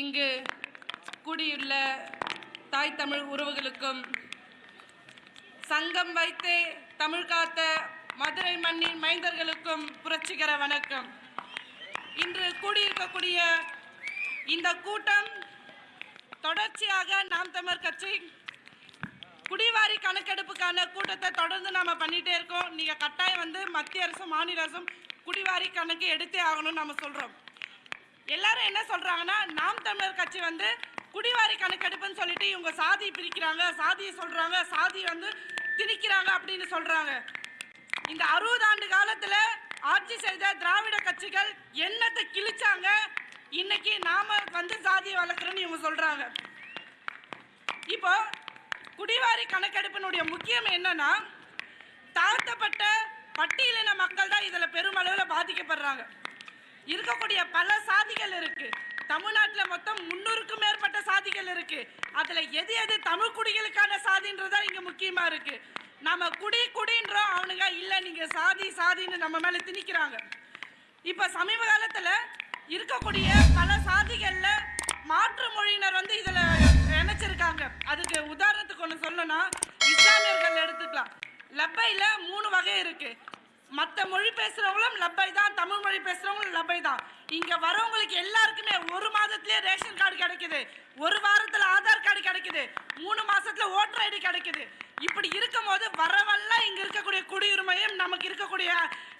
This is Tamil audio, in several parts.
இங்கு கூடியுள்ள தாய் தமிழ் உறவுகளுக்கும் சங்கம் வைத்தே தமிழ் காத்த மதுரை மண்ணின் மைந்தர்களுக்கும் புரட்சிகர வணக்கம். இன்று கூடியிருக்கக்கூடிய இந்த கூட்டம் தொடர்ச்சியாக நாம் தமிழ் கட்சி குடிவாரி கணக்கெடுப்புக்கான கூட்டத்தை தொடர்ந்து நாம் பண்ணிகிட்டே இருக்கோம். நீங்கள் கட்டாயம் வந்து மத்திய அரசும் மாநில அரசும் குடிவாரி கணக்கு எடுத்தே ஆகணும்னு நம்ம சொல்கிறோம் எல்லாரும் என்ன சொல்றாங்கன்னா நாம் தமிழர் கட்சி வந்து குடிவாரி கணக்கெடுப்புன்னு சொல்லிட்டு இவங்க சாதி பிரிக்கிறாங்க சாதியை சொல்றாங்க சாதி வந்து திணிக்கிறாங்க அப்படின்னு சொல்றாங்க. இந்த அறுபது ஆண்டு காலத்துல ஆட்சி செய்த திராவிட கட்சிகள் என்னத்தை கிழிச்சாங்க? இன்னைக்கு நாம வந்து சாதியை வளர்க்குறோன்னு இவங்க சொல்றாங்க. இப்போ குடிவாரி கணக்கெடுப்பினுடைய முக்கியம் என்னன்னா தாழ்த்தப்பட்ட பட்டியலின மக்கள் தான் இதுல பெருமளவில் பாதிக்கப்படுறாங்க. இருக்கக்கூடிய பல சாதிகள் இருக்கு. தமிழ்நாட்டில் மொத்தம் முன்னூறுக்கும் மேற்பட்ட சாதிகள் இருக்கு. அதுல எது எது தமிழ் குடிகளுக்கான சாதின்றதா இங்க முக்கியமா இருக்கு. நம்ம குடி குடின்றோம் அவனுங்க இல்ல நீங்க சாதி சாதின்னு நம்ம மேல திணிக்கிறாங்க. இப்ப சமீப காலத்துல இருக்கக்கூடிய பல சாதிகள்ல மாற்று மொழியினர் வந்து இதுல இணைச்சிருக்காங்க. அதுக்கு உதாரணத்துக்கு ஒன்று சொல்லணும்னா இஸ்லாமியர்கள் எடுத்துக்கலாம். லப்பையில் மூணு வகை இருக்குது மற்ற மொழி பேசுறவங்களும் லப்பை தான் தமிழ் மொழி பேசுறவங்களும் லப்பை தான். இங்க வரவங்களுக்கு எல்லாருக்குமே ஒரு மாதத்திலேயே ரேஷன் கார்டு கிடைக்குது. ஒரு வாரத்துல ஆதார் கார்டு கிடைக்குது. மூணு மாசத்துல ஓட்டர் ஐடி கிடைக்குது. இப்படி இருக்கும் போது வரவெல்லாம் இங்க இருக்கக்கூடிய குடியுரிமையும் நமக்கு இருக்கக்கூடிய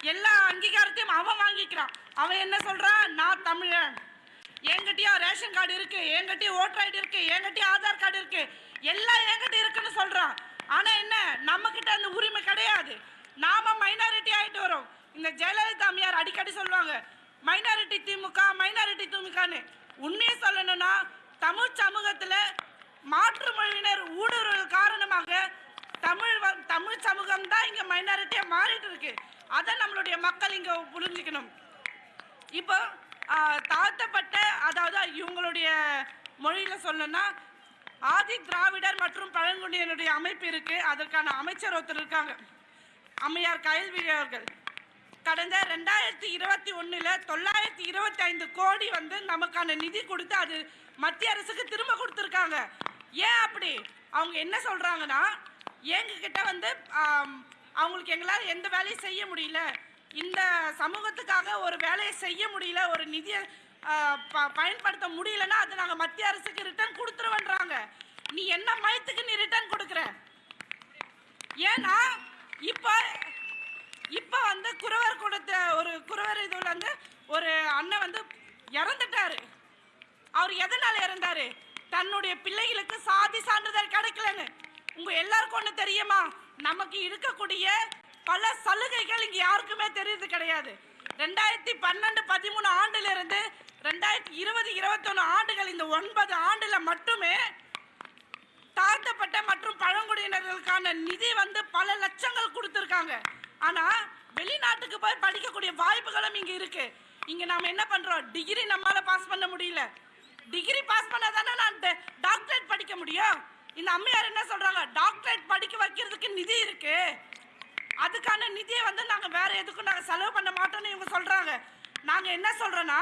எல்லா அங்கீகாரத்தையும் அவன் வாங்கிக்கிறான். அவன் என்ன சொல்றான்? நான் தமிழன். என்கிட்டயும் ரேஷன் கார்டு இருக்கு என்கிட்டயும் ஓட்டர் ஐடி இருக்கு என்கிட்டயும் ஆதார் கார்டு இருக்கு. எல்லாம் என்கிட்ட இருக்குன்னு சொல்றான். ஆனா என்ன? நம்ம கிட்ட அந்த உரிமை கிடையாது. நாம மைனாரிட்டி ஆகிட்டு வரோம். இந்த ஜெயலலிதா அம்மையார் அடிக்கடி சொல்லுவாங்க மைனாரிட்டி திமுக மைனாரிட்டி திமுகன்னு. உண்மையை சொல்லணும்னா தமிழ் சமூகத்தில் மாற்று மொழியினர் ஊடுருவல் காரணமாக தமிழ் வ- தமிழ் சமூகம் தான் இங்கே மைனாரிட்டியாக மாறிட்டு இருக்கு. அதை நம்மளுடைய மக்கள் இங்கே புரிஞ்சுக்கணும். இப்போ தாழ்த்தப்பட்ட அதாவது இவங்களுடைய மொழியில் சொல்லணும்னா ஆதி திராவிடர் மற்றும் பழங்குடியினுடைய அமைப்பு இருக்குது அதற்கான அமைச்சர் ஒருத்தர் இருக்காங்க. அம்மையார் கயல் அவர்கள் கடந்த ரெண்டாயிரத்தி இருபத்தி ஒன்றில் தொள்ளாயிரத்தி இருபத்தி ஐந்து கோடி வந்து நமக்கான நிதி கொடுத்து அது மத்திய அரசுக்கு திரும்ப கொடுத்துருக்காங்க. ஏன் அப்படி? அவங்க என்ன சொல்கிறாங்கன்னா எங்ககிட்ட வந்து அவங்களுக்கு எங்களால் எந்த வேலையும் செய்ய முடியல. இந்த சமூகத்துக்காக ஒரு வேலையை செய்ய முடியல ஒரு நிதியை ப- பயன்படுத்த முடியலன்னா அது நாங்கள் மத்திய அரசுக்கு ரிட்டர்ன் கொடுத்துருவேன்றாங்க. நீ என்ன மயத்துக்கு நீ ரிட்டர்ன் கொடுக்குற? ஏன்னா இப்போ இப்போ வந்து குறவர் கூடத்தை ஒரு குறவர் இதுல வந்து ஒரு அண்ணன் வந்து இறந்துட்டாரு. அவர் எதனால் இறந்தாரு? தன்னுடைய பிள்ளைகளுக்கு சாதி சான்றிதழ் கிடைக்கலன்னு. உங்கள் எல்லாருக்கும் ஒன்று தெரியுமா? நமக்கு இருக்கக்கூடிய பல சலுகைகள் இங்கே யாருக்குமே தெரியுது கிடையாது. ரெண்டாயிரத்தி பன்னெண்டு பதிமூணு ஆண்டுலேருந்து ரெண்டாயிரத்தி இருபது இருபத்தொன்னு ஆண்டுகள் இந்த ஒன்பது ஆண்டில் மட்டுமே தாழ்த்தப்பட்ட மற்றும் பழங்குடியினர்களுக்கான நிதி வந்து பல லட்சங்கள் கொடுத்துருக்காங்க. ஆனால் வெளிநாட்டுக்கு போய் படிக்கக்கூடிய வாய்ப்புகளும் இங்கே இருக்கு. இங்கே நாம் என்ன பண்ணுறோம் டிகிரி நம்மளால் பாஸ் பண்ண முடியல. டிகிரி பாஸ் பண்ணால் தானே நான் ட- டாக்டரேட் படிக்க முடியும். இந்த அம்மையார் என்ன சொல்கிறாங்க டாக்டரேட் படிக்க வைக்கிறதுக்கு நிதி இருக்கு. அதுக்கான நிதியை வந்து நாங்கள் வேற எதுக்கும் நாங்கள் செலவு பண்ண மாட்டோம்னு இவங்க சொல்கிறாங்க நாங்கள் என்ன சொல்கிறோன்னா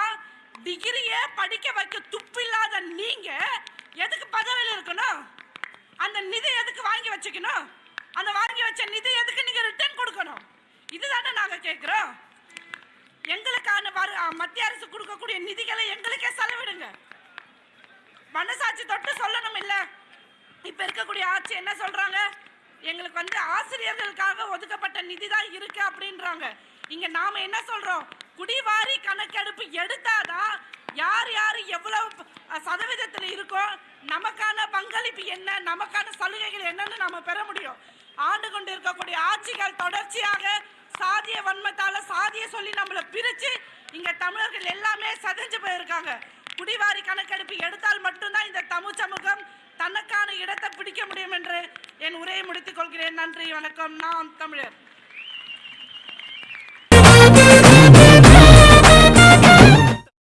டிகிரியே படிக்க வைக்க துப்பில்லாத நீங்கள் எதுக்கு பதவியில் இருக்கணும்? அந்த நிதி எதுக்கு வாங்கி வச்சுக்கணும்? அந்த வாங்கி வச்ச நிதி எதுக்கு நீங்க ரிட்டர்ன் கொடுக்கணும்? இதுதானே நாங்க கேட்கிறோம். எங்களுக்கான வரு மத்திய அரசு கொடுக்கக்கூடிய நிதிகளை எங்களுக்கே செலவிடுங்க. மனசாட்சி தொட்டு சொல்லணும் இல்ல. இப்ப இருக்கக்கூடிய ஆட்சி என்ன சொல்றாங்க? எங்களுக்கு வந்து ஆசிரியர்களுக்காக ஒதுக்கப்பட்ட நிதி தான் இருக்கு அப்படின்றாங்க. இங்க நாம என்ன சொல்றோம்? குடிவாரி கணக்கெடுப்பு எடுத்தாதான் யார் யார் எவ்வளவு சதவீதத்தில் இருக்கோ நம் பங்களிப்பு என்ன நமக்கான சலுகைகள் என்னன்னு நாம பெற முடியும். ஆண்டு கொண்டு இருக்கக்கூடிய ஆட்சிகள் தொடர்ச்சியாக சாதிய வன்மத்தால சாதிய சொல்லி நம்மளை பிரிச்சு இங்க தமிழர்கள் எல்லாமே சதைஞ்சு போயிருக்காங்க. குடிவாரி கணக்கெடுப்பு எடுத்தால் மட்டும்தான் இந்த தமிழ் சமூகம் தனக்கான இடத்தை பிடிக்க முடியும் என்று என் உரையை முடித்துக் கொள்கிறேன். நன்றி வணக்கம். நாம் தமிழர்.